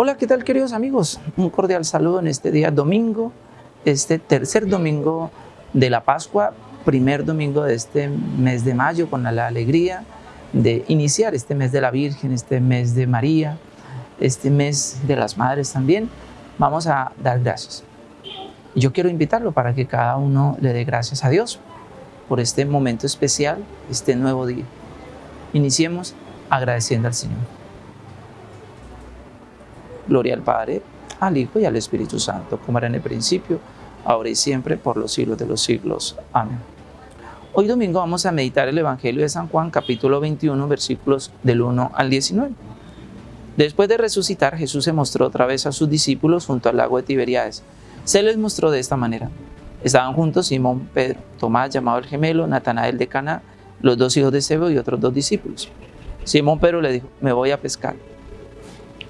Hola, ¿qué tal queridos amigos? Un cordial saludo en este día domingo, este tercer domingo de la Pascua, primer domingo de este mes de mayo con la alegría de iniciar este mes de la Virgen, este mes de María, este mes de las Madres también. Vamos a dar gracias. Yo quiero invitarlo para que cada uno le dé gracias a Dios por este momento especial, este nuevo día. Iniciemos agradeciendo al Señor. Gloria al Padre, al Hijo y al Espíritu Santo, como era en el principio, ahora y siempre, por los siglos de los siglos. Amén. Hoy domingo vamos a meditar el Evangelio de San Juan, capítulo 21, versículos del 1 al 19. Después de resucitar, Jesús se mostró otra vez a sus discípulos junto al lago de Tiberíades. Se les mostró de esta manera. Estaban juntos Simón, Pedro, Tomás, llamado el gemelo, Natanael de Cana, los dos hijos de Zebedeo y otros dos discípulos. Simón Pedro le dijo, me voy a pescar.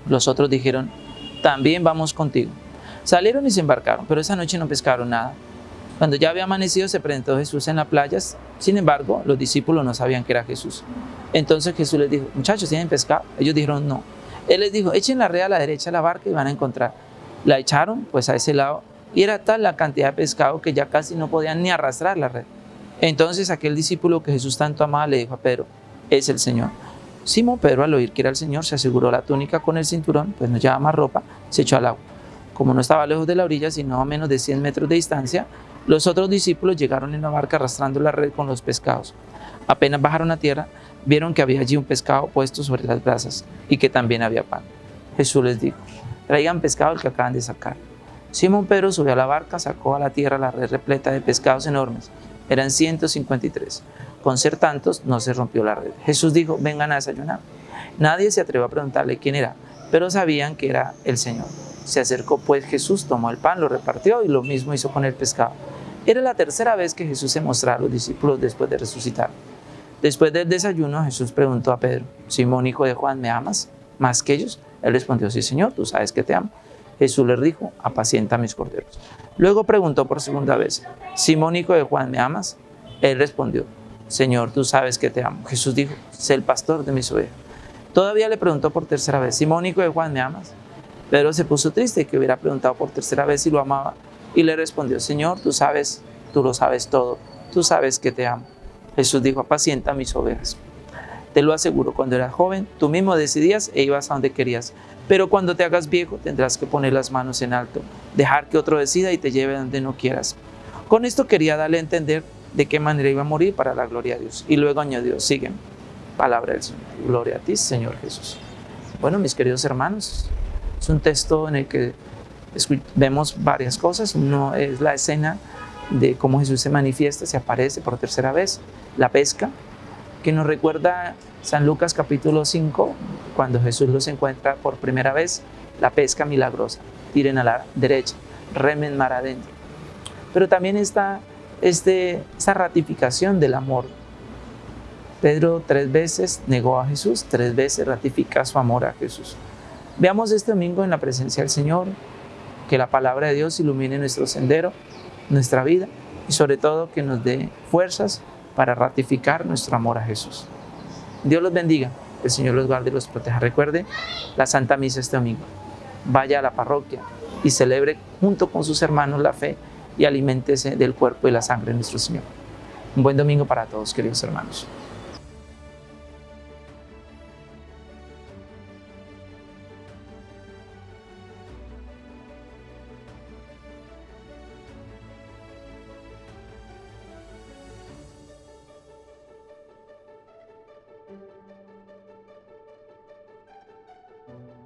Los otros dijeron, también vamos contigo. Salieron y se embarcaron, pero esa noche no pescaron nada. Cuando ya había amanecido se presentó Jesús en la playa, sin embargo los discípulos no sabían que era Jesús. Entonces Jesús les dijo, muchachos, ¿tienen pescado? Ellos dijeron, no. Él les dijo, echen la red a la derecha de la barca y van a encontrar. La echaron pues a ese lado y era tal la cantidad de pescado que ya casi no podían ni arrastrar la red. Entonces aquel discípulo que Jesús tanto amaba le dijo a Pedro, es el Señor. Simón Pedro al oír que era el Señor se aseguró la túnica con el cinturón, pues no llevaba más ropa, se echó al agua. Como no estaba lejos de la orilla, sino a menos de 100 metros de distancia, los otros discípulos llegaron en la barca arrastrando la red con los pescados. Apenas bajaron a tierra, vieron que había allí un pescado puesto sobre las brasas y que también había pan. Jesús les dijo, traigan pescado el que acaban de sacar. Simón Pedro subió a la barca, sacó a la tierra la red repleta de pescados enormes. Eran 153. Con ser tantos, no se rompió la red. Jesús dijo, vengan a desayunar. Nadie se atrevió a preguntarle quién era, pero sabían que era el Señor. Se acercó pues Jesús, tomó el pan, lo repartió y lo mismo hizo con el pescado. Era la tercera vez que Jesús se mostraba a los discípulos después de resucitar. Después del desayuno, Jesús preguntó a Pedro, Simón, hijo de Juan, ¿me amas más que ellos? Él respondió, sí, Señor, tú sabes que te amo. Jesús le dijo, apacienta mis corderos. Luego preguntó por segunda vez, Simón, hijo de Juan, ¿me amas? Él respondió, Señor, tú sabes que te amo. Jesús dijo, sé el pastor de mis ovejas. Todavía le preguntó por tercera vez, Simón, hijo de Juan, ¿me amas? Pedro se puso triste que hubiera preguntado por tercera vez si lo amaba y le respondió, Señor, tú sabes, tú lo sabes todo, tú sabes que te amo. Jesús dijo, apacienta mis ovejas. Te lo aseguro, cuando eras joven, tú mismo decidías e ibas a donde querías. Pero cuando te hagas viejo, tendrás que poner las manos en alto, dejar que otro decida y te lleve donde no quieras. Con esto quería darle a entender de qué manera iba a morir para la gloria de Dios. Y luego añadió, siguen, palabra del Señor. Gloria a ti, Señor Jesús. Bueno, mis queridos hermanos, es un texto en el que vemos varias cosas. Uno es la escena de cómo Jesús se manifiesta, se aparece por tercera vez, la pesca, que nos recuerda San Lucas capítulo 5, cuando Jesús los encuentra por primera vez, la pesca milagrosa, tiren a la derecha, remen mar adentro. Pero también está este, esta ratificación del amor. Pedro tres veces negó a Jesús, tres veces ratifica su amor a Jesús. Veamos este domingo en la presencia del Señor, que la palabra de Dios ilumine nuestro sendero, nuestra vida y sobre todo que nos dé fuerzas para ratificar nuestro amor a Jesús. Dios los bendiga, el Señor los guarde y los proteja. Recuerde la Santa Misa este domingo. Vaya a la parroquia y celebre junto con sus hermanos la fe y aliméntese del cuerpo y la sangre de nuestro Señor. Un buen domingo para todos, queridos hermanos.